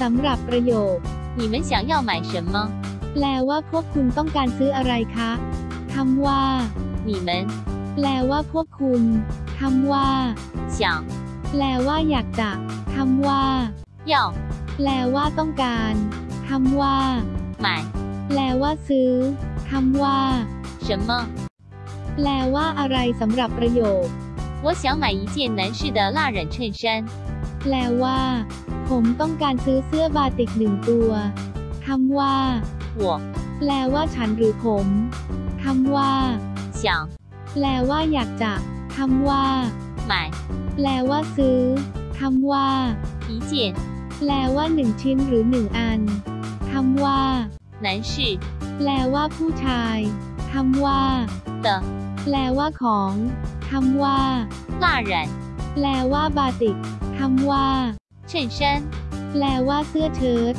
สำหรับประโยค 你们想要买什么？ แปลว่าพวกคุณต้องการซื้ออะไรคะคำว่า 你们 แปลว่าพวกคุณคำว่า 想 แปลว่าอยากจะคำว่า 要 แปลว่าต้องการคำว่า 买 แปลว่าซื้อคำว่า 什么？ แปลว่าอะไรสำหรับประโยค 我想买一件男士的蜡染衬衫。 แปลว่า ผมต้องการซื้อเสื้อบาติกหนึ่งตัวคำว่า 我 แปลว่าฉันหรือผมคำว่า 想 แปลว่าอยากจะคำว่า 买 แปลว่าซื้อคำว่า 一件 แปลว่าหนึ่งชิ้นหรือหนึ่งอันคำว่า 男士 แปลว่าผู้ชายคำว่า 的 แปลว่าของคำว่า 蜡染 แปลว่าบาติกคำว่า 衬衫。แปลว่าเสื้อเชิ้ต